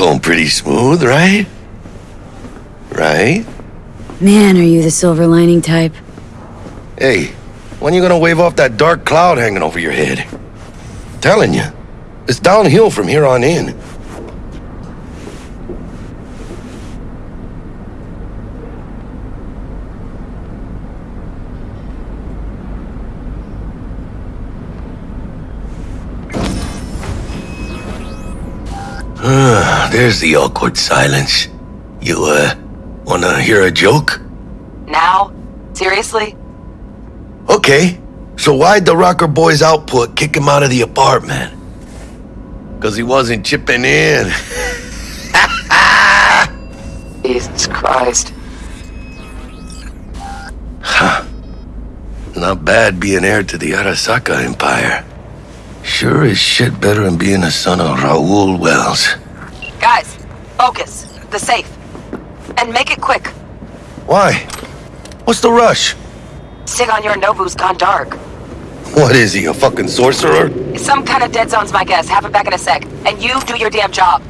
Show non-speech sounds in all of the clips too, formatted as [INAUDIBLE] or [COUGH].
Going pretty smooth, right? Right? Man, are you the silver lining type? Hey, when you gonna wave off that dark cloud hanging over your head? telling you, it's downhill from here on in. There's the awkward silence. You, uh, wanna hear a joke? Now? Seriously? Okay, so why'd the Rocker Boy's output kick him out of the apartment? Because he wasn't chipping in. [LAUGHS] Jesus Christ. Huh. Not bad being heir to the Arasaka Empire. Sure is shit better than being a son of Raoul Welles. Guys, focus. The safe. And make it quick. Why? What's the rush? Sigon Yorinobu's gone dark. What is he, a fucking sorcerer? Some kind of dead zone's my guess. Have him back in a sec. And you do your damn job.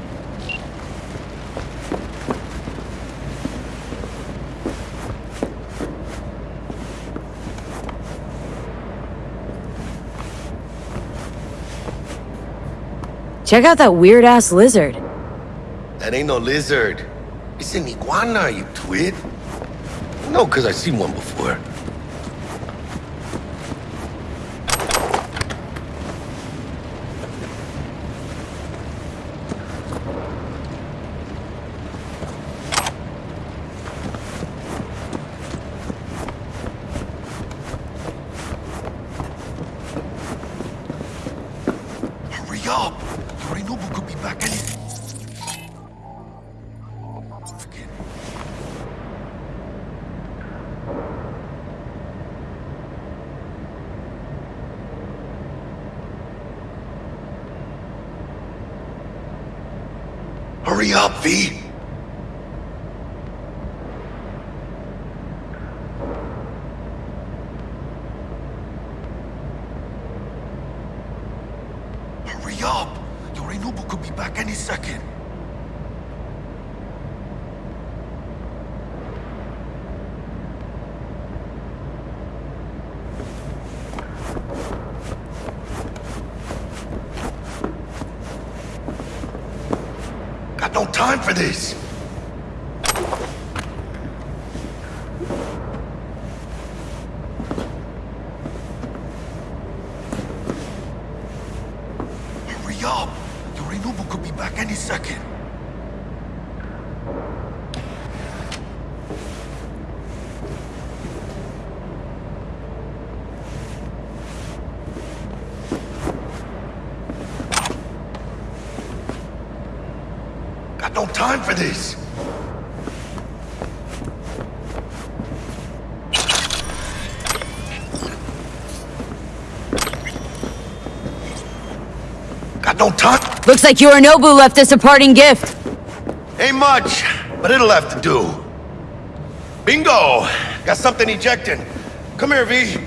Check out that weird-ass lizard. That ain't no lizard. It's an iguana, you twit. No, because i seen one before. Hurry up, V. Hurry up! Yorinobu could be back any second. Got no time for this. Time for this. Got no time. Looks like Yorinobu left us a parting gift. Ain't much, but it'll have to do. Bingo! Got something ejecting. Come here, V.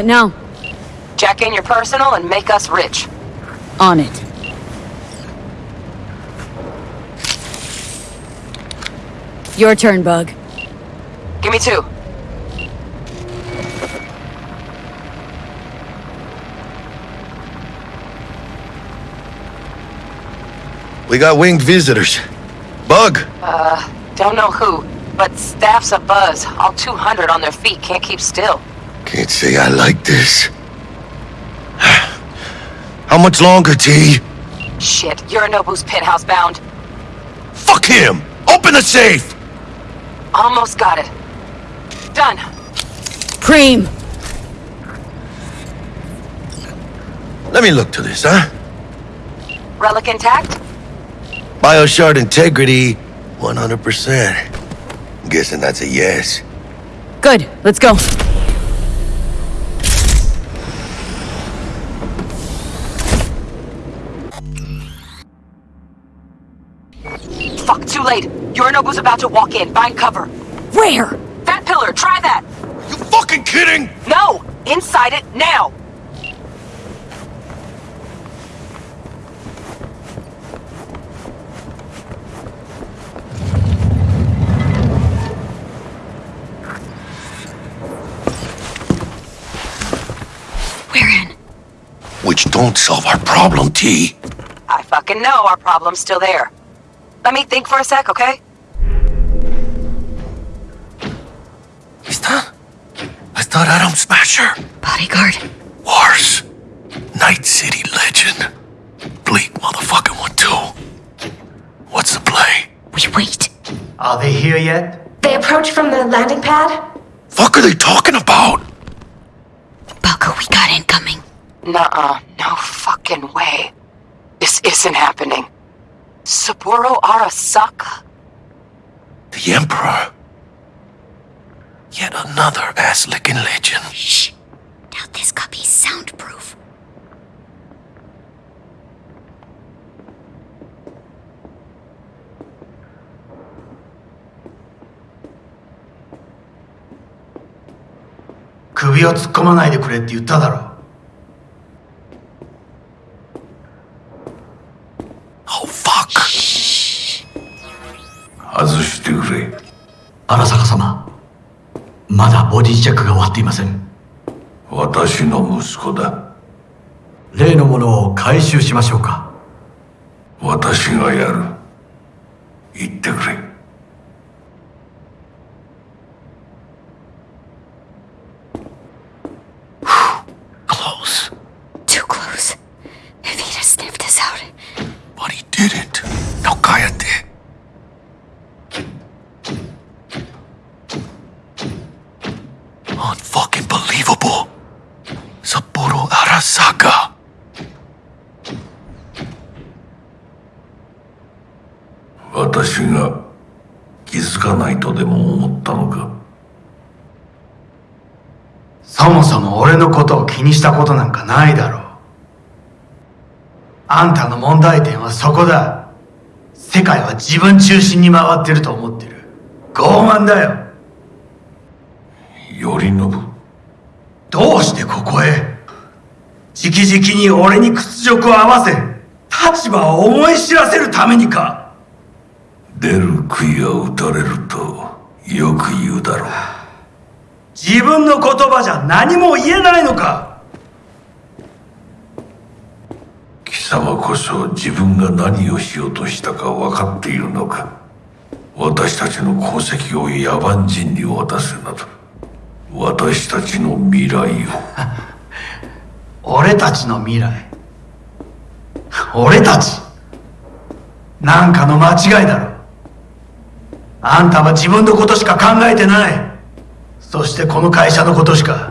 What now? Jack in your personal and make us rich. On it. Your turn, Bug. Give me two. We got winged visitors. Bug! Uh, don't know who, but staff's a buzz. All 200 on their feet can't keep still. Can't say I like this. [SIGHS] How much longer, T? Shit, Yorinobu's penthouse bound. Fuck him! Open the safe! Almost got it. Done. Preem! Let me look to this, huh? Relic intact? Bioshard integrity, 100%. I'm guessing that's a yes. Good, let's go. Late. Yorinobu's about to walk in. Find cover. Where? That pillar, try that. You fucking kidding? No! Inside it, now! We're in. Which don't solve our problem, T. I fucking know our problem's still there. Let me think for a sec, okay? Is that? I thought Adam Smasher. Bodyguard. Wars. Night City legend. Bleak motherfucking one too. What's the play? We wait. Are they here yet? They approach from the landing pad? Fuck are they talking about? Balko, we got incoming. Nuh-uh. No fucking way. This isn't happening. Saburo Arasaka? The Emperor. Yet another ass-licking legend. Shh. Doubt this copy's soundproof.「首を突っ込まないでくれ」って言っただろ Oh ボディチェックが終わっていません。私の息子だ。例のものを回収しましょうか。私がやる言ってくれ Close. Too close. If he'd have sniffed us out. But he didn't. No cállate. Unfucking believable. Sapporo Arasaka. 私が気づかないとでも思ったのかそもそも俺のことを気にしたことなんかないだろうあんたの問題点はそこだ。世界は自分中心に回ってると思ってる。傲慢だよ。頼信。どうしてここへ？直々に俺に屈辱を合わせ立場を思い知らせるためにか。出る杭は打たれるとよく言うだろう。自分の言葉じゃ何も言えないのか貴様こそ自分が何をしようとしたか分かっているのか。私たちの功績を野蛮人に渡すなど。私たちの未来を。[LAUGHS] 俺たちの未来。俺たち。なんかの間違いだろ。あんたは自分のことしか考えてない。そしてこの会社のことしか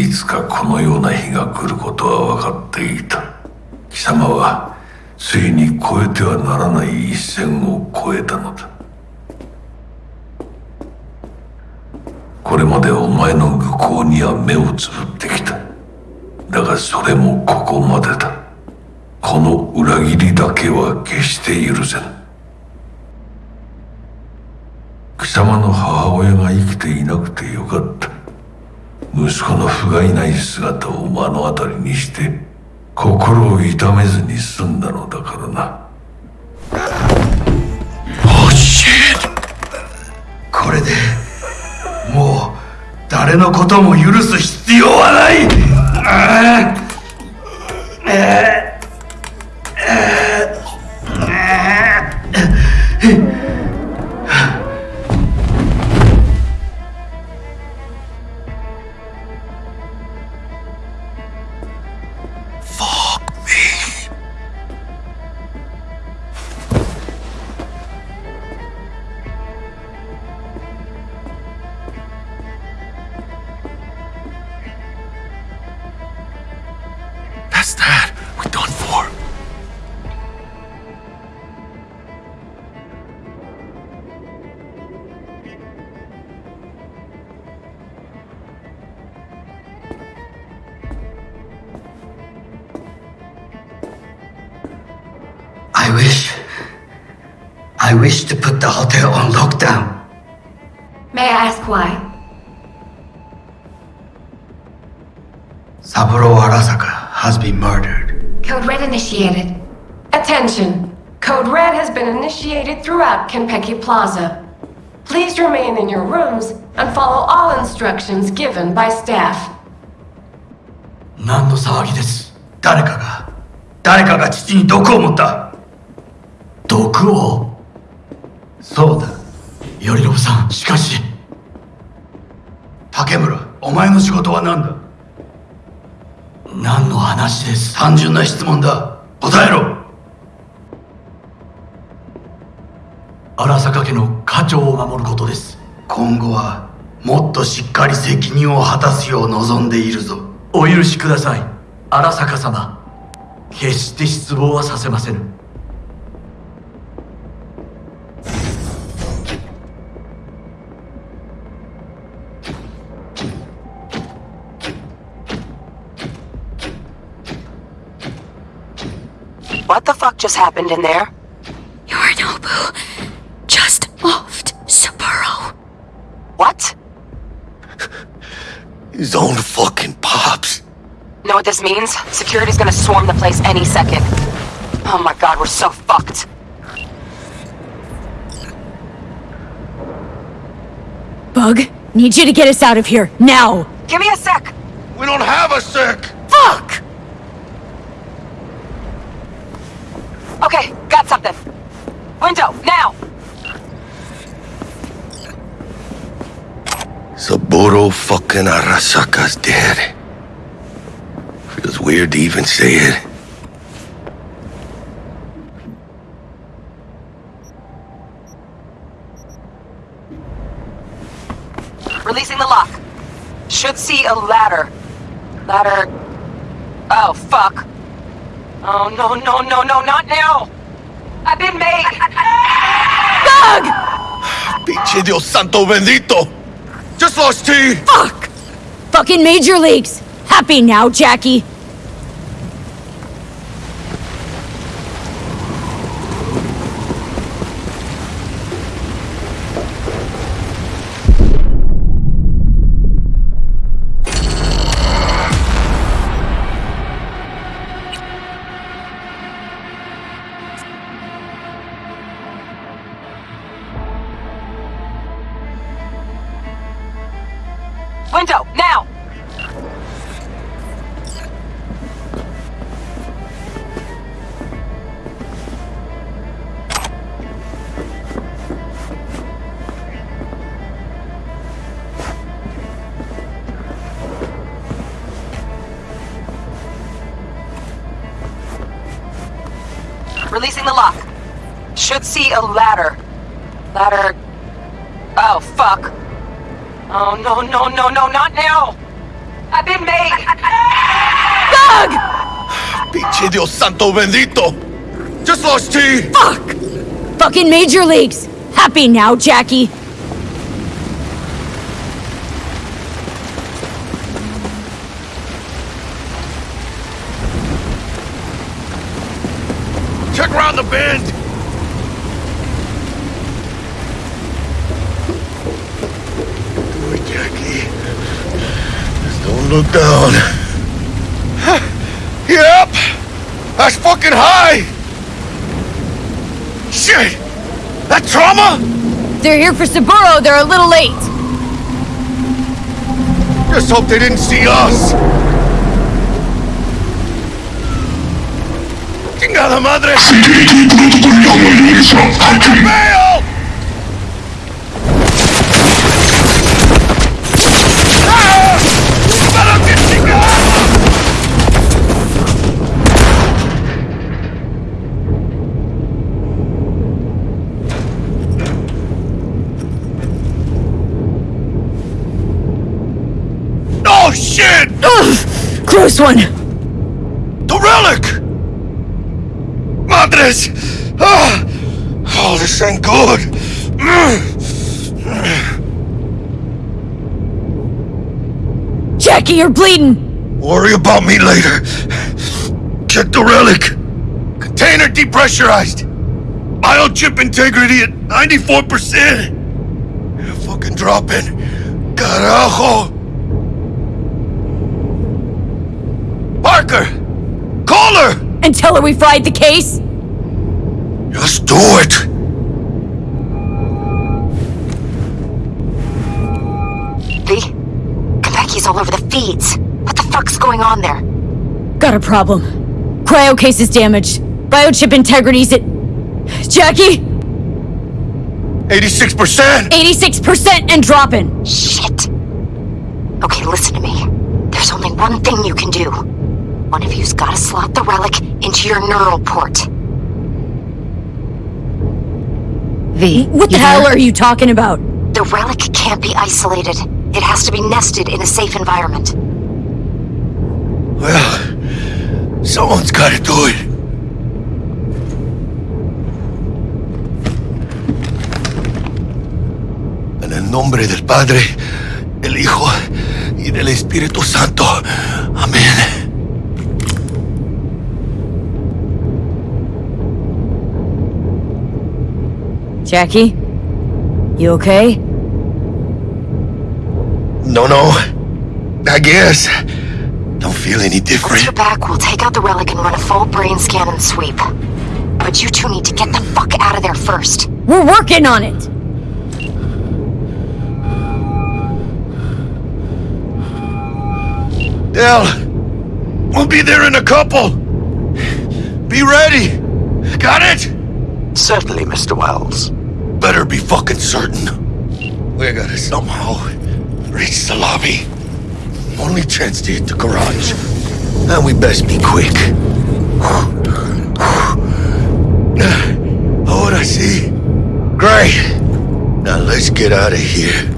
いつかこのような日が来ることは分かっていた。貴様はついに越えてはならない一線を越えたのだ。これまでお前の愚行には目をつぶってきた。だがそれもここまでだ。この裏切りだけは決して許せぬ。貴様の母親が生きていなくてよかった。息子の不甲斐ない姿を目の当たりにして心を痛めずに済んだのだからな Oh shit! これでもう誰のことも許す必要はない Kenpeki Plaza. Please remain in your rooms and follow all instructions given by staff. 何の騒ぎです誰かが誰かが父に毒を持った毒をそうだ頼信さんしかし竹村お前の仕事は何だ何の話です単純な質問だ答えろ荒坂家長を守ることです。今後はもっとしっかり責任を果たすよう望んでいるぞ。お許しください。荒坂様。決して失望はさせませぬ。What the fuck just happened in there? Yorinobu just His own fucking pops. Know what this means? Security's gonna swarm the place any second. Oh my god, we're so fucked. Bug, need you to get us out of here, now! Give me a sec! We don't have a sec. Fuck! Okay, got something. Window, now! Saburo fucking Arasaka's dead. Feels weird to even say it. Releasing the lock. Should see a ladder. Ladder. Oh, fuck. Oh, no, no, no, no, not now! I've been made! Pinche Dios santo bendito! Just lost T! Fuck! Fucking Major Leagues! Happy now, Jackie! Window, now! Releasing the lock. Should see a ladder. Ladder. Oh. No, no, no, no, not now! I've been made! Pinche Dios santo bendito! Just lost T! Fuck! Fucking Major Leagues! Happy now, Jackie! Check around the bend! Do it, Jackie. Just don't look down. Yep! That's fucking high! Shit! That trauma? They're here for Saburo, they're a little late. Just hope they didn't see us. ¡Chingada madre! Ugh! One! The relic! Madres! Ah! Oh, this ain't good! Jackie, you're bleeding! Worry about me later. Check the relic. Container depressurized. Biochip integrity at 94%. Fucking dropping. Carajo. Parker! Call her! And tell her we fried the case? Just do it! V? Konpeki's all over the feeds. What the fuck's going on there? Got a problem. Cryo case is damaged. Biochip integrity's at... Jackie? 86%! 86% and dropping. Shit. Okay, listen to me. There's only one thing you can do. One of you's gotta slot the relic into your neural port. V, what the hell are you talking about? The relic can't be isolated. It has to be nested in a safe environment. Well, someone's gotta do it. En el nombre del Padre, el Hijo y del Espíritu Santo. Amén. Jackie? You okay? No, no. I guess. Don't feel any Once different. you're back, we'll take out the relic and run a full brain scan and sweep. But you two need to get the fuck out of there first. We're working on it! Dell, we'll be there in a couple. Be ready. Got it? Certainly, Mr. Welles. Better be fucking certain. We gotta somehow reach the lobby. Only chance to hit the garage. And we best be quick. [SIGHS] Oh, what I see? Great. Now let's get out of here.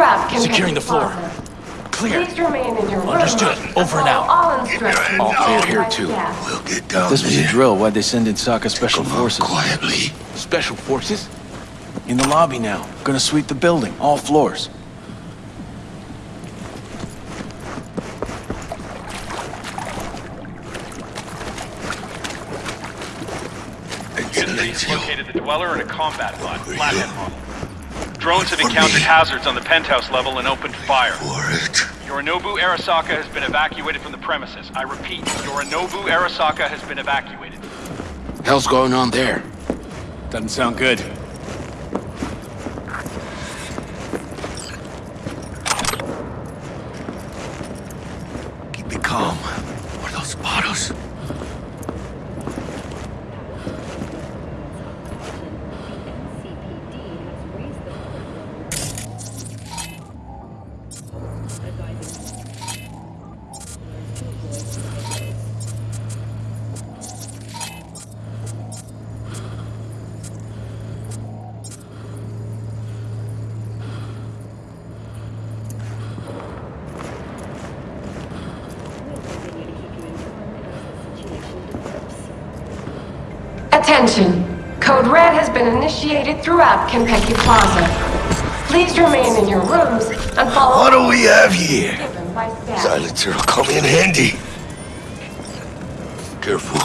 Initiated throughout Konpeki Securing the floor. Plaza. Clear. Please remain in your rooms. Understood. Over and out. All instructions All clear here, too. staff. We'll get down This was a drill. Why'd they send in Sokka Special Come on, Forces? quietly. Special forces? In the lobby now. Gonna sweep the building, all floors. Excellent. located the Dweller and a combat bot, flathead model. Drones have encountered me. hazards on the penthouse level and opened fire. For it. Yorinobu Arasaka has been evacuated from the premises. I repeat, Yorinobu Arasaka has been evacuated. Hell's going on there? Doesn't sound good. Throughout Plaza. Please remain in your rooms and follow What do we have here? given by staff. Silencer will come in handy. Careful.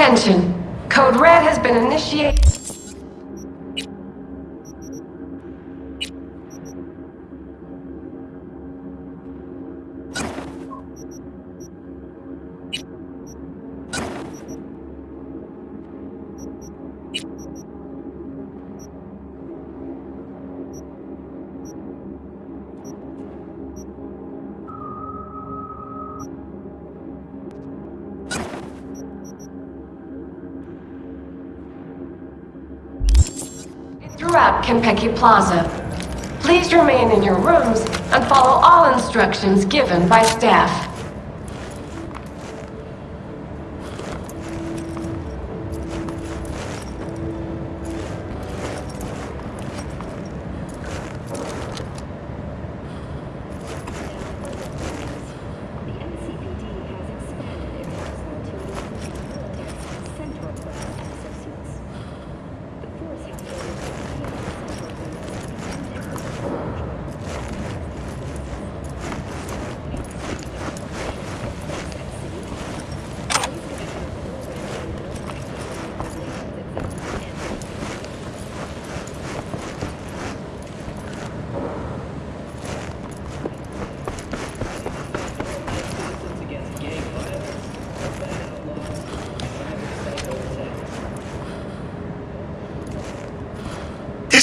Attention. Code Red has been initiated. Throughout Konpeki Plaza. Please remain in your rooms and follow all instructions given by staff.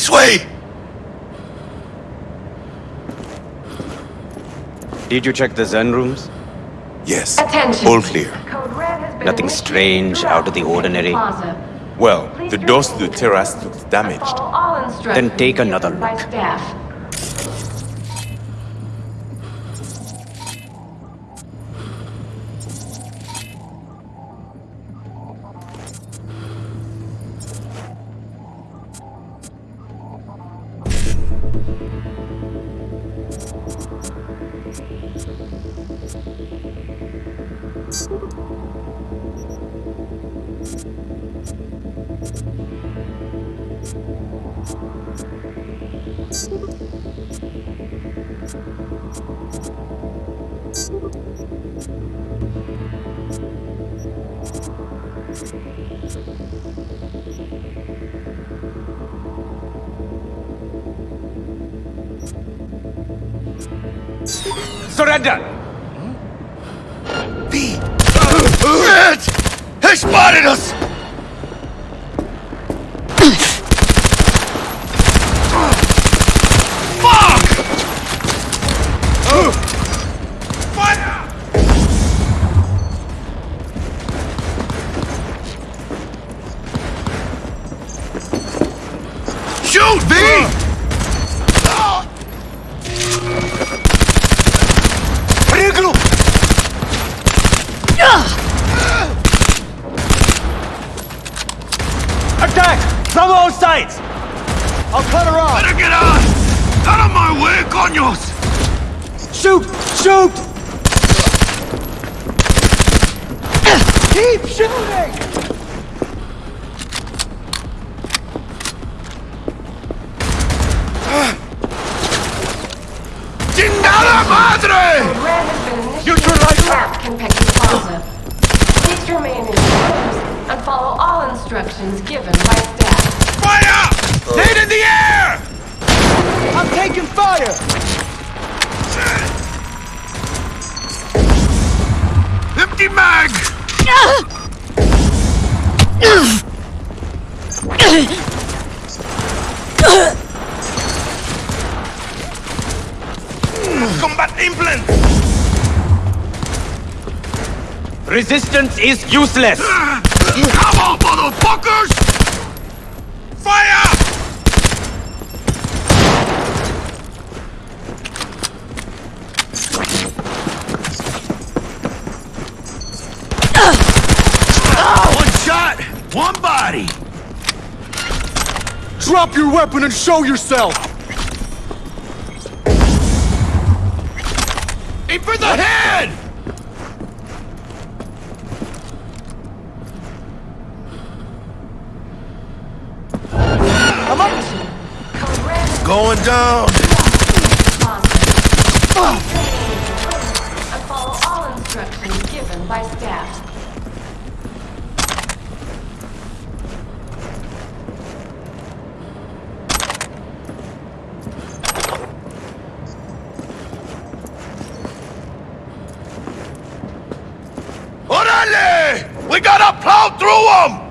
This way! Did you check the Zen rooms? Yes. Attention. All clear. Code Red has been Nothing strange, out of the ordinary? Well, the doors to the terrace looked damaged. Follow all instructions Then take another given by look. Fire! Resistance is useless! Come on, motherfuckers! Fire! One shot, one body. Drop your weapon and show yourself! We gotta plow through them!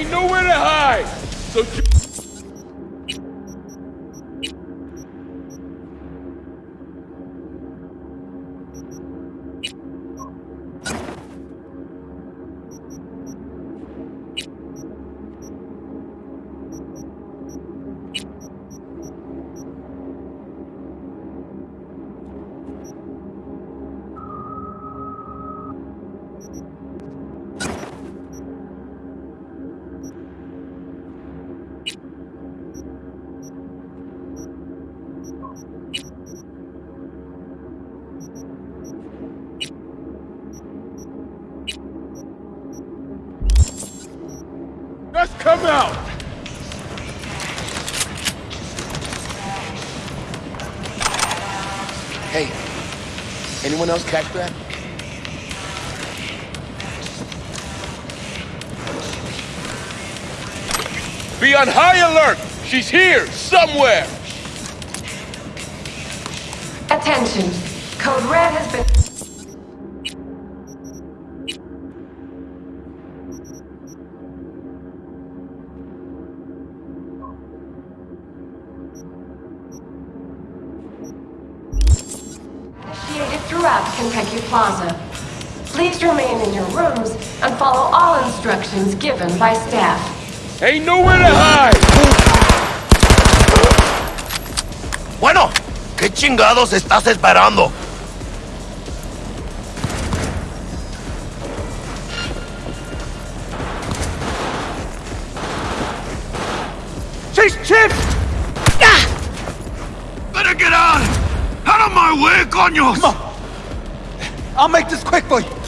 Ain't nowhere to hide. So. Anyone else catch that? Be on high alert. She's here somewhere. Attention. Code Red Plaza. Please remain in your rooms and follow all instructions given by staff. Ain't nowhere to hide. Bueno, ¿qué chingados estás esperando? Chase Chip! Better get out! Out of my way, coños! I'll make this quick for you!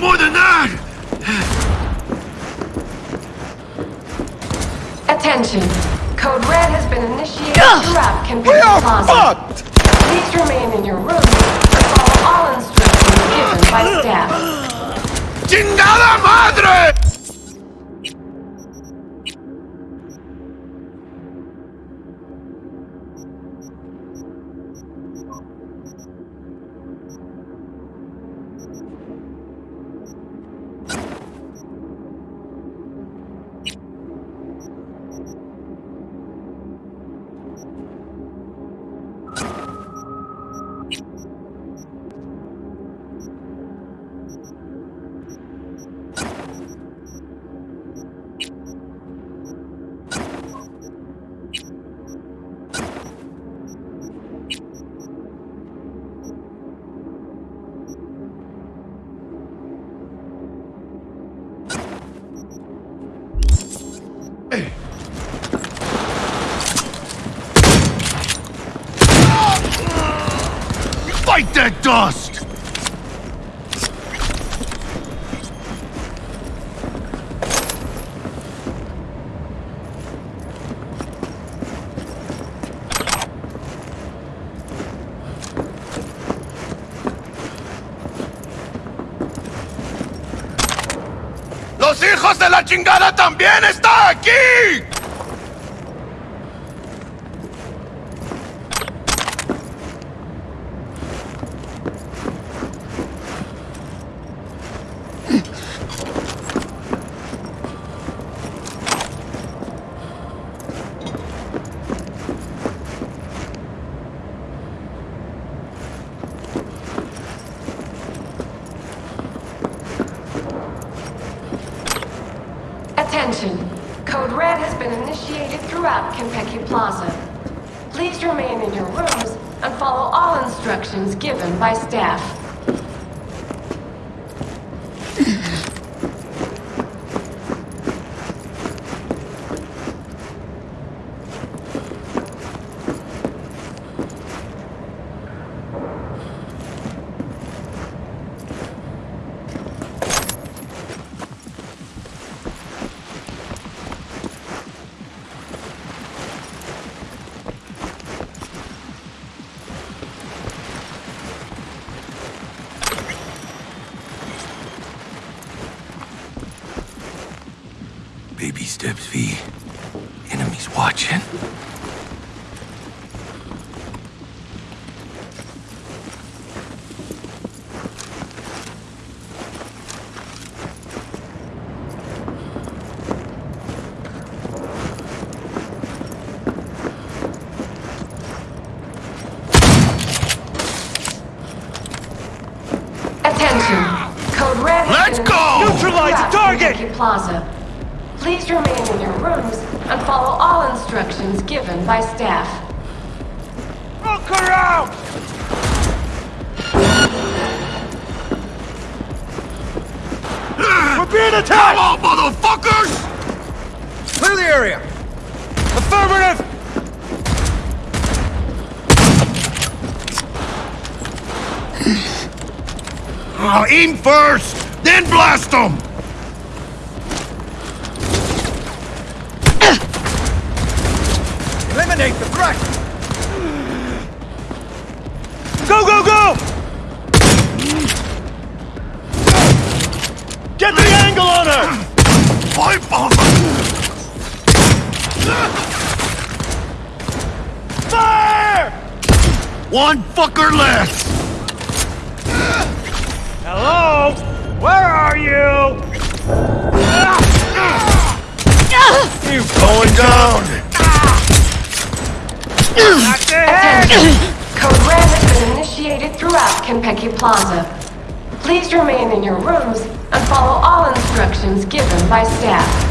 More than that! Attention. Code Red has been initiated Ugh! throughout Konpeki We are fucked! Chingada también están aquí! Konpeki Plaza. Please remain in your rooms and follow all instructions given by staff. Baby steps, V. Enemies watching. Attention. Code Red has Let's been go! initiated Neutralize the throughout target! Plaza. Please remain in your rooms and follow all instructions given by staff. Look around! We're being attacked! Come on, motherfuckers! Clear the area! Affirmative! Ah, oh, aim first, then blast them! Eliminate the threat! Go, go, go! Get the angle on her! Pipe on Fire! One fucker less! Hello? Where are you? You Going down! That's it! Attention. Code Red has been initiated throughout Konpeki Plaza. Please remain in your rooms and follow all instructions given by staff.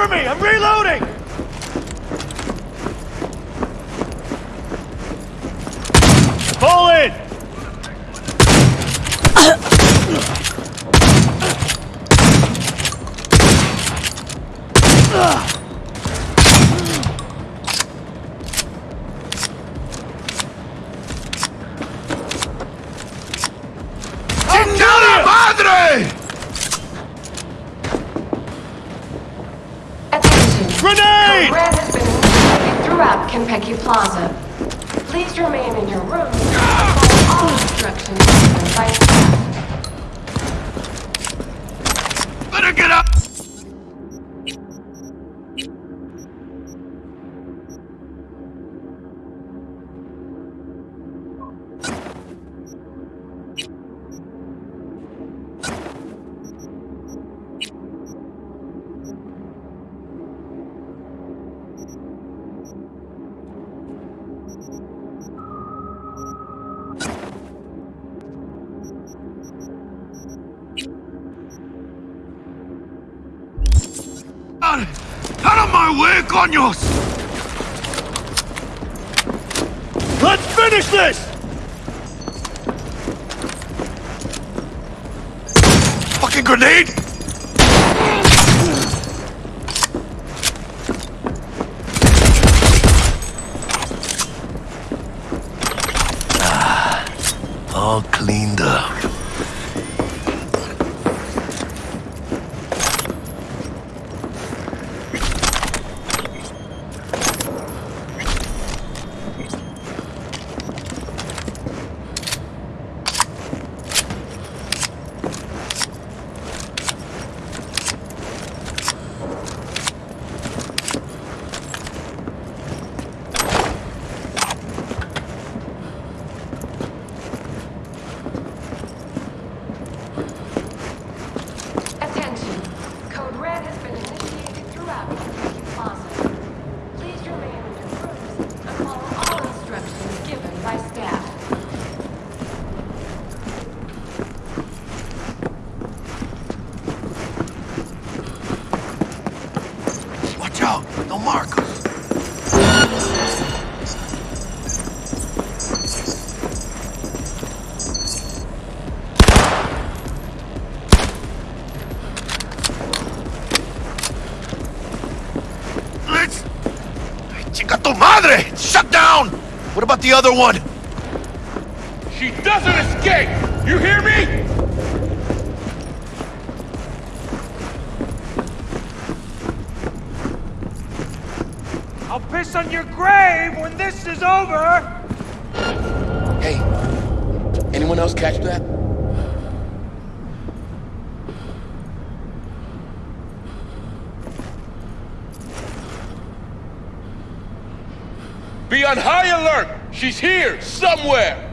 Cover me! I'm reloading! About the other one? She doesn't escape! You hear me? I'll piss on your grave when this is over! Hey, anyone else catch that? Be on high alert! She's here, somewhere!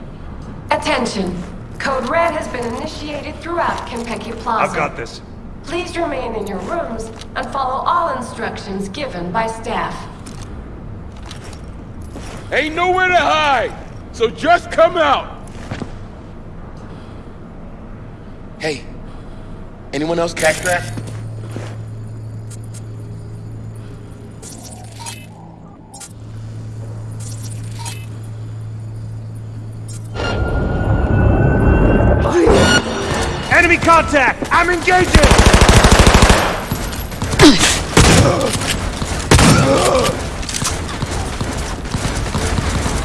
Attention. Code Red has been initiated throughout Konpeki Plaza. I've got this. Please remain in your rooms and follow all instructions given by staff. Ain't nowhere to hide! So just come out! Hey, anyone else catch that? Contact! I'm engaging!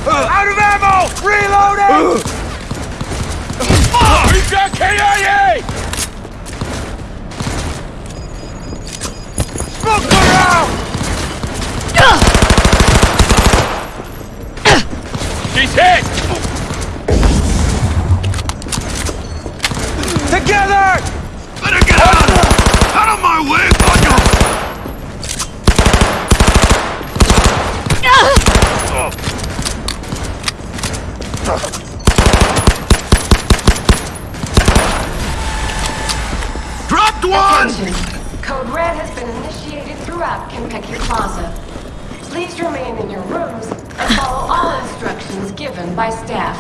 Uh, out of ammo! Reloading! Uh. He's got KIA! Smoke her out! She's hit! Together! Better get out! Out of my way, coño! Oh. Attention. Code Red has been initiated throughout throughout Konpeki Plaza. Please remain in your rooms and follow all instructions given by staff.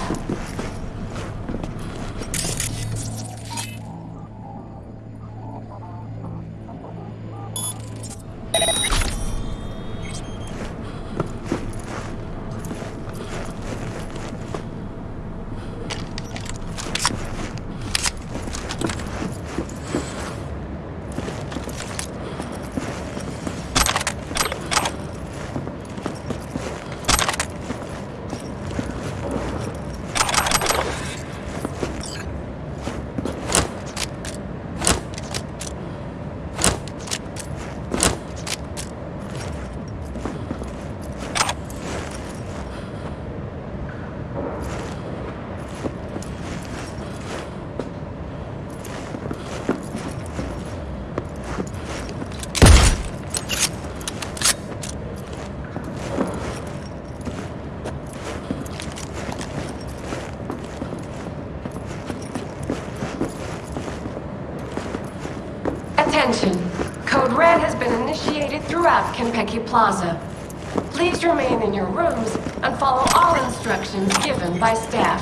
Attention. Code Red has been initiated Konpeki Plaza. Please remain in your rooms and follow all instructions given by staff.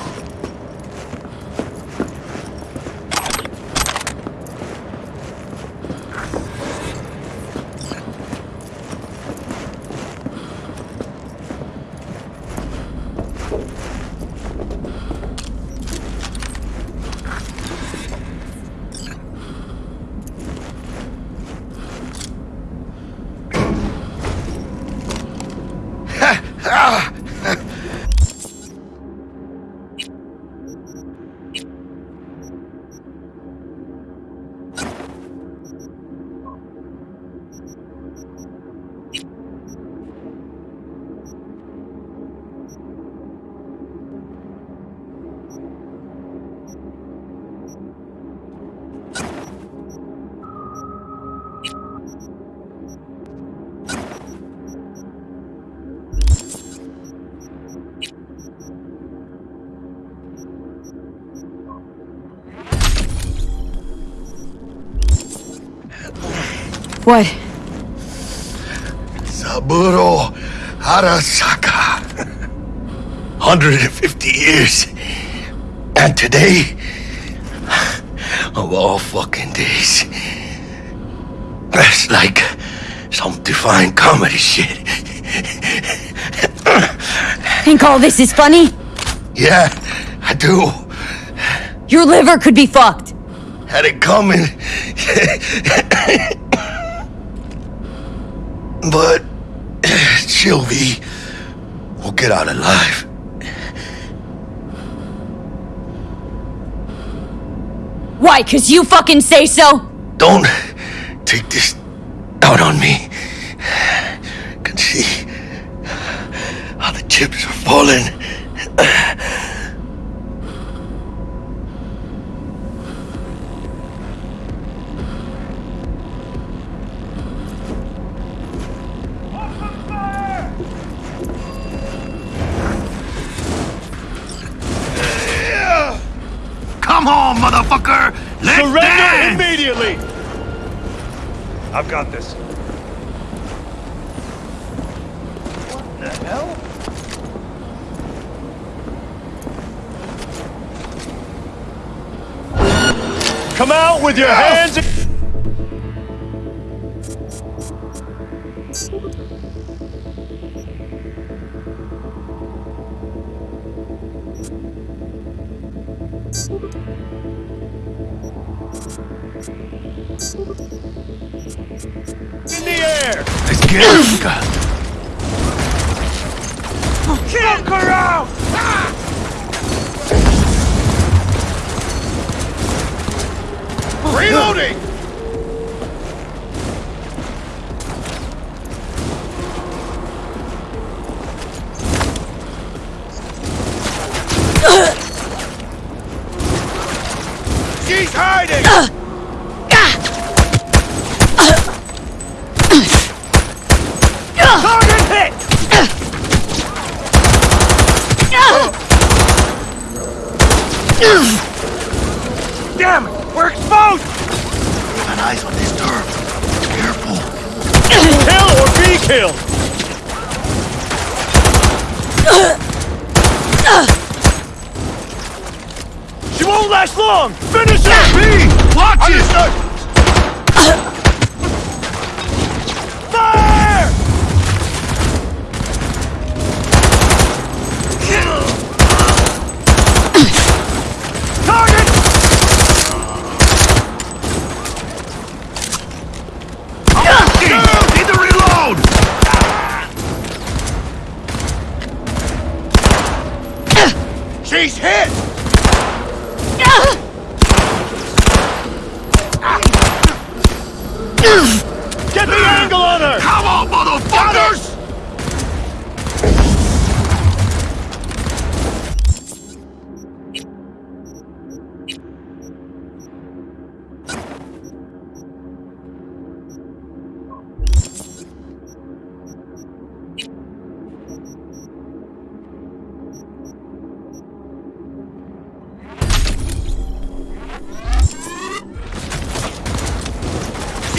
Ah! What? Saburo Arasaka. 150 years. And today, of all fucking days, that's like some divine comedy shit. Think all this is funny? Yeah, I do. Your liver could be fucked. Had it coming. But [CLEARS THROAT] Sylvie will get out alive. Why? Cause you fucking say so? Don't take this out on me. Can see how the chips are falling. Get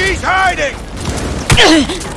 She's hiding! [COUGHS]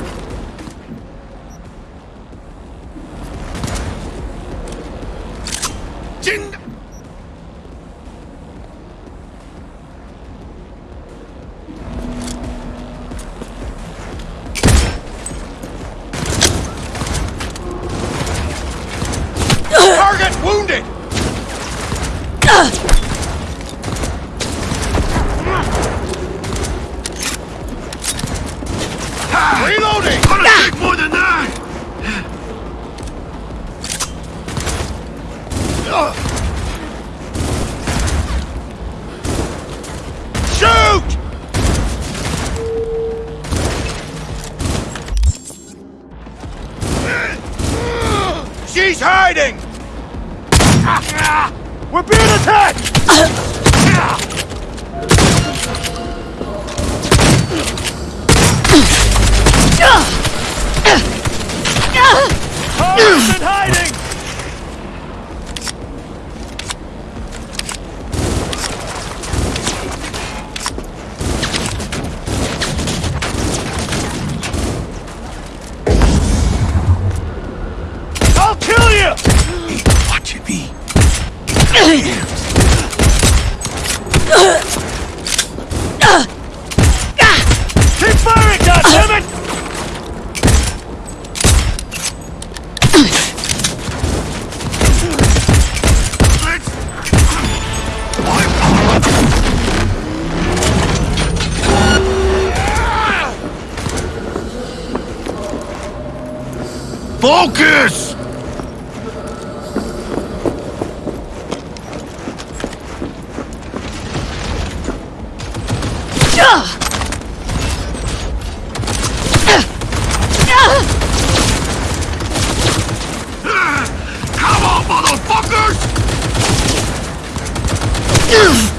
Better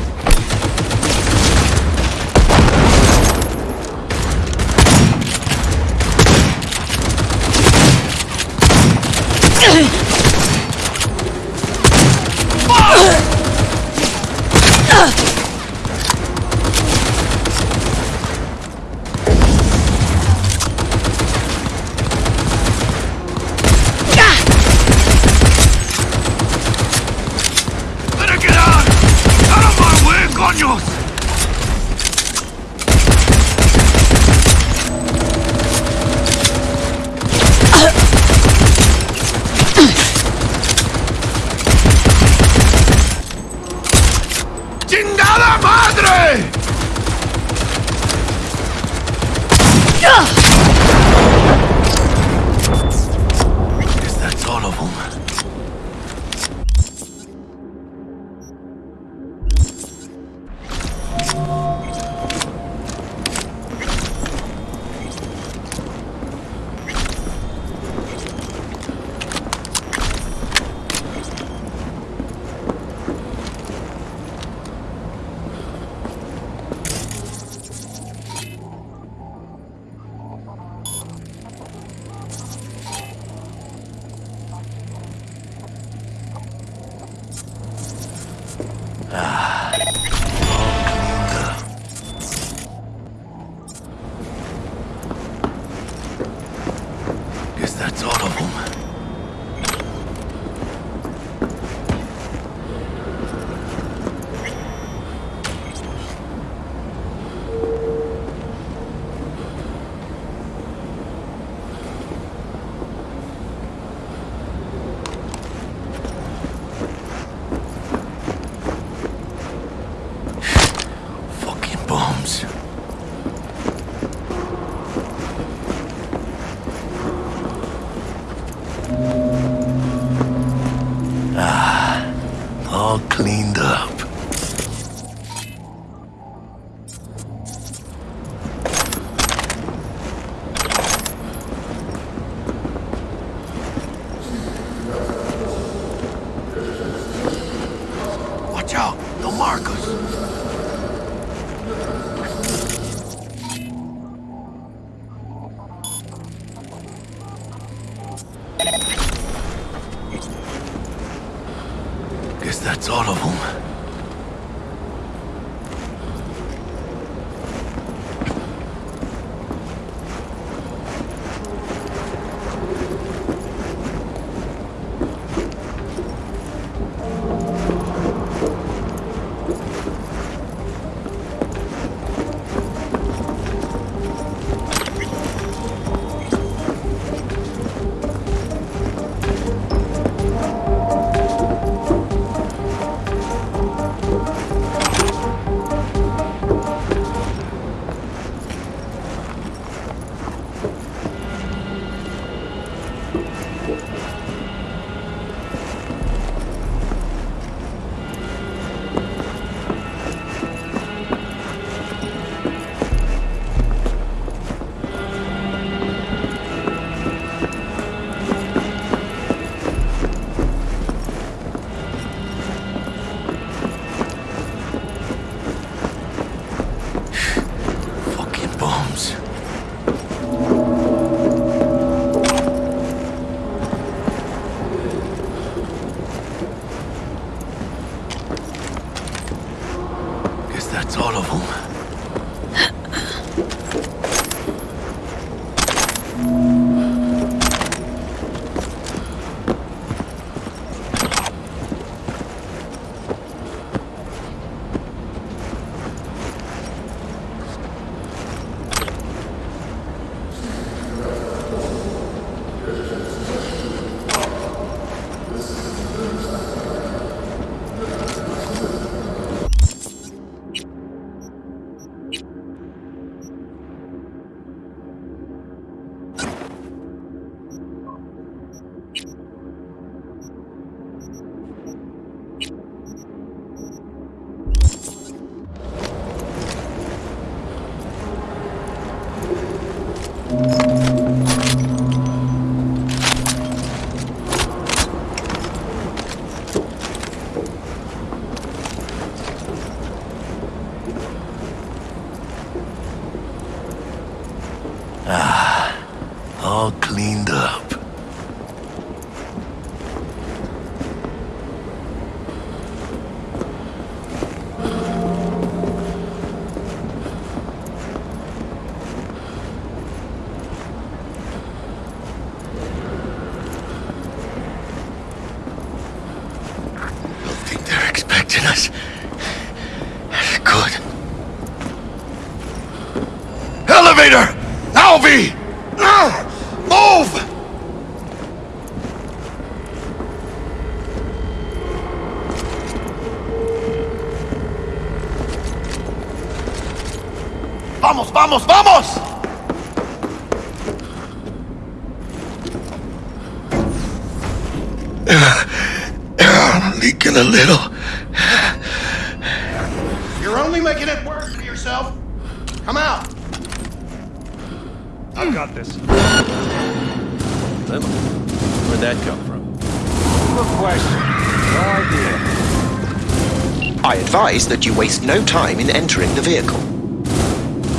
that you waste no time in entering the vehicle.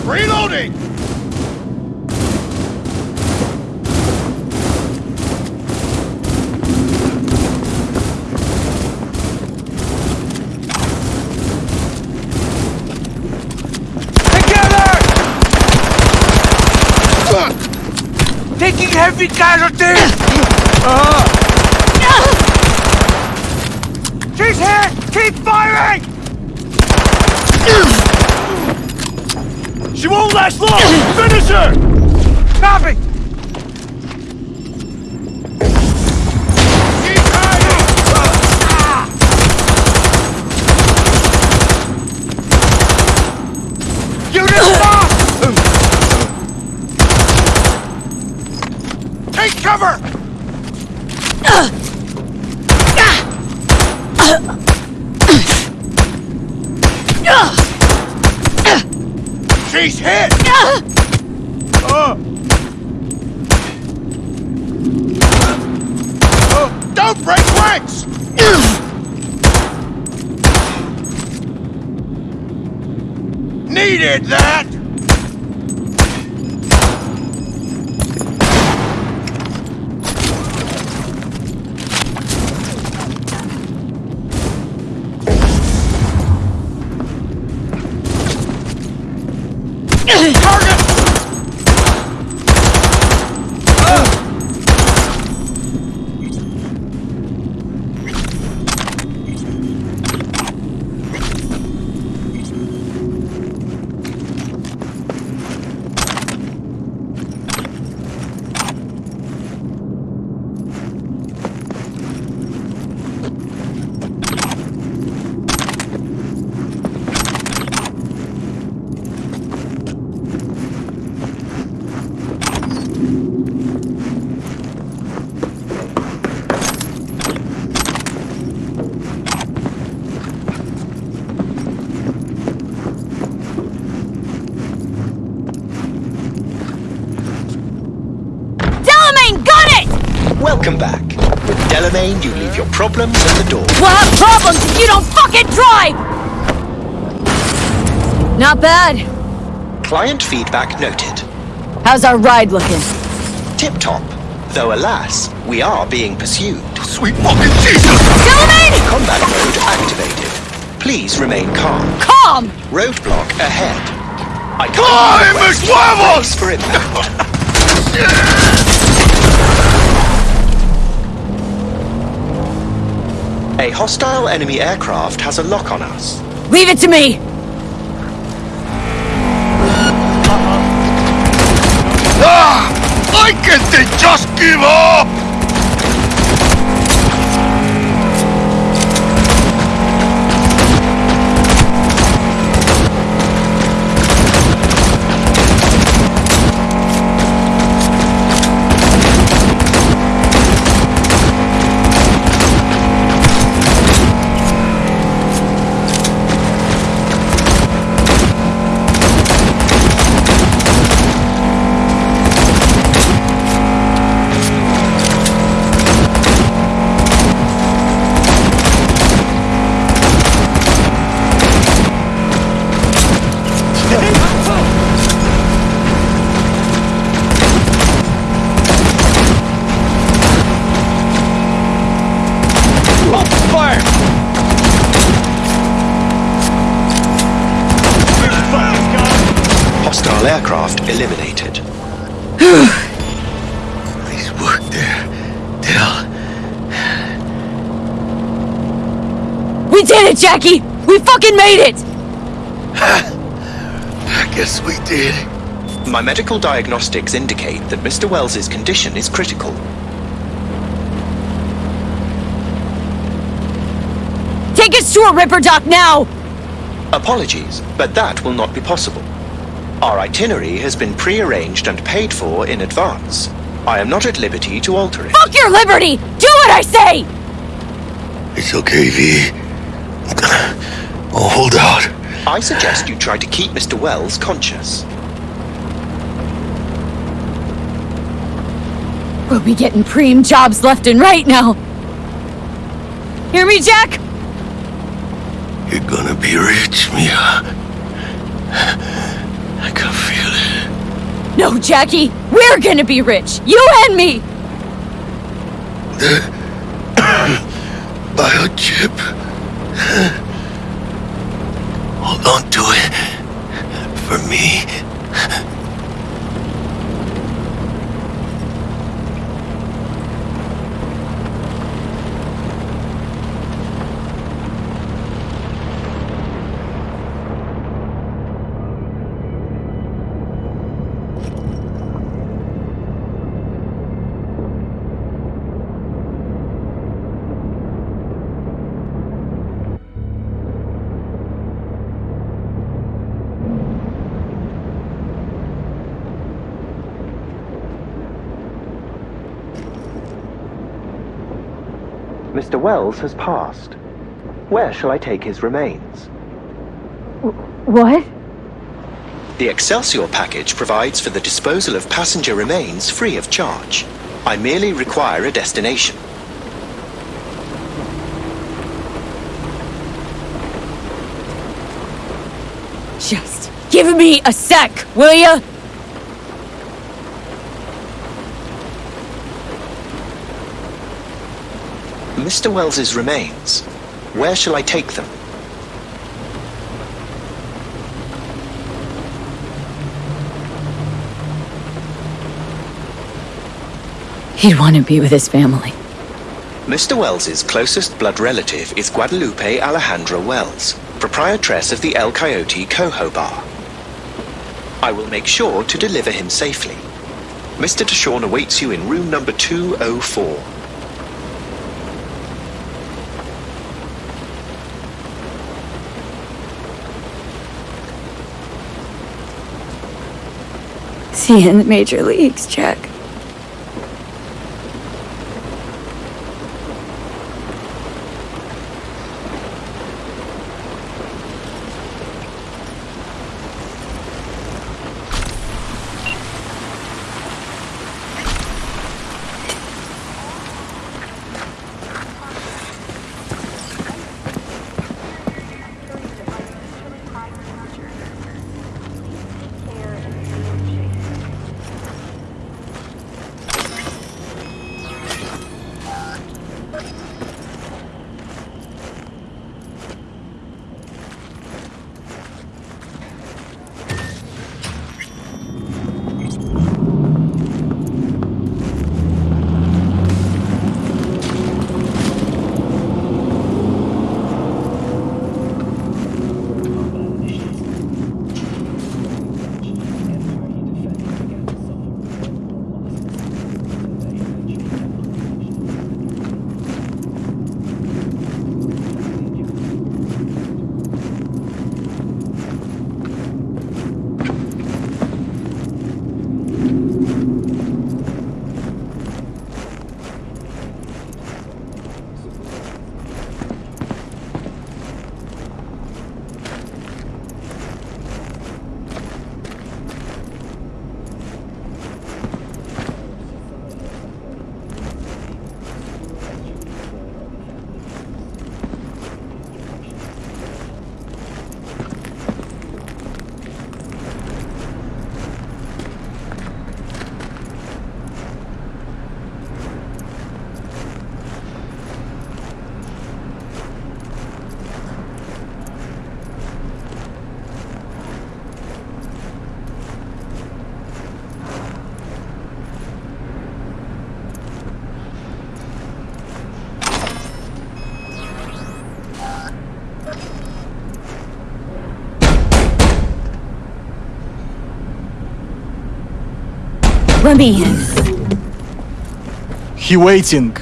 Reloading! Together. taking heavy casualties! uh. She's here! Keep firing! She won't last long! Finish her! Copy! Unit lost! Take cover! Hit! Uh. Uh, don't break ranks! Needed that! Target! Delamain, got it! Welcome back. With you leave your problems at the door. We'll have problems if you don't fucking drive! Not bad. Client feedback noted. How's our ride looking? Tip-top. Though alas, we are being pursued. Sweet fucking Jesus! Delamain! Combat mode activated. Please remain calm. Calm! Roadblock ahead. I ¡Ay, mis huevos! Brace for impact. A hostile enemy aircraft has a lock on us. Leave it to me! Ah! Why can't they just give up? Fire! Hostile aircraft eliminated. [SIGHS] Nice work there, Del. We did it, Jackie! We fucking made it! [SIGHS] I guess we did. My medical diagnostics indicate that Mr. Welles's condition is critical. Take us to a Ripperdoc now! Apologies, but that will not be possible. Our itinerary has been pre-arranged and paid for in advance. I am not at liberty to alter it. Fuck your liberty! Do what I say! It's okay, V. Oh, hold out. I suggest you try to keep Mr. Welles conscious. We'll be getting preem jobs left and right now. Hear me, Jack? You're gonna be rich, Mia. Can feel it. No, Jackie. We're gonna be rich. You and me. The [COUGHS] biochip. Hold on to it. For me. Mr. Welles has passed. Where shall I take his remains? What? The Excelsior package provides for the disposal of passenger remains free of charge. I merely require a destination. Just give me a sec, will ya? Mr. Welles's remains. Where shall I take them? He'd want to be with his family. Mr. Welles's closest blood relative is Guadalupe Alejandra Welles, proprietress of the El Coyote Cojo Bar. I will make sure to deliver him safely. Mr. DeShawn awaits you in room number 204. See in the major leagues, Jack. He waiting.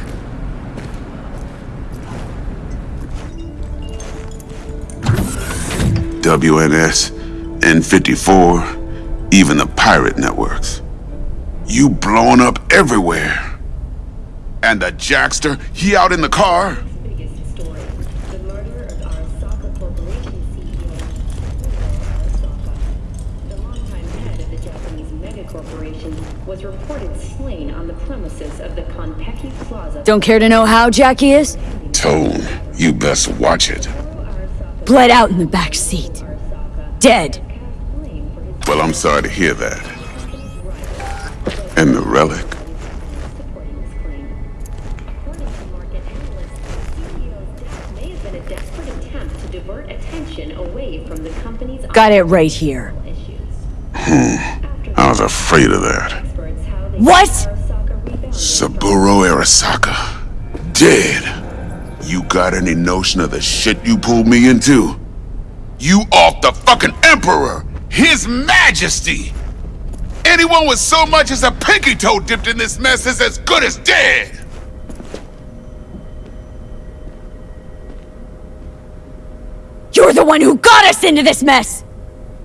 WNS, N54, even the pirate networks. You blowing up everywhere. And the Jackster, he out in the car? was reported slain on the premises of the Konpeki Plaza. Don't care to know how Jackie is? Tone, you best watch it. Bled out in the back seat. Dead. Well, I'm sorry to hear that. And the relic? Got it right here. Hmm. I was afraid of that. What? Saburo Arasaka. Dead. You got any notion of the shit you pulled me into? You off the fucking Emperor! His Majesty! Anyone with so much as a pinky toe dipped in this mess is as good as dead! You're the one who got us into this mess!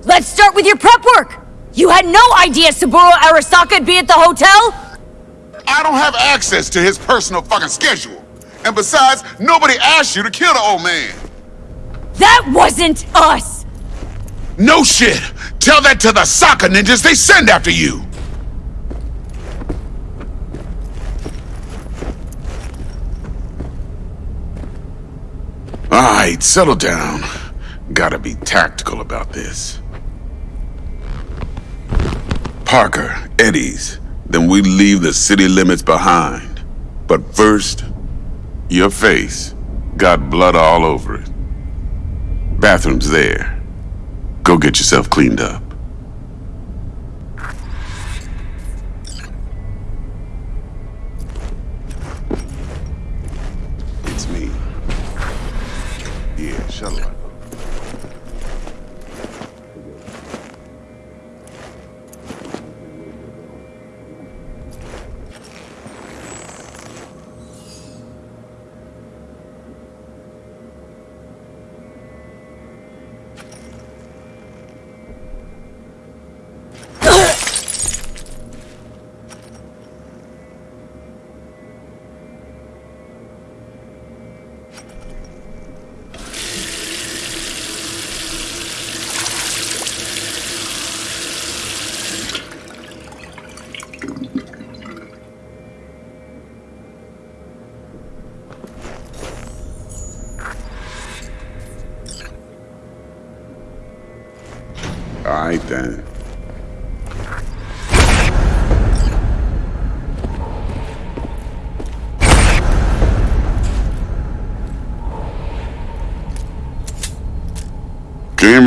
Let's start with your prep work! You had no idea Saburo Arasaka would be at the hotel? I don't have access to his personal fucking schedule. And besides, nobody asked you to kill the old man. That wasn't us! No shit! Tell that to the soccer ninjas they send after you! Alright, settle down. Gotta be tactical about this. Parker, Eddie's. Then we leave the city limits behind. But first, your face got blood all over it. Bathroom's there. Go get yourself cleaned up.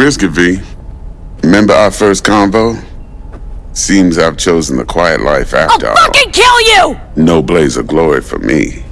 Risk it, V. Remember our first convo? Seems I've chosen the quiet life after all. Fucking kill you! No blaze of glory for me.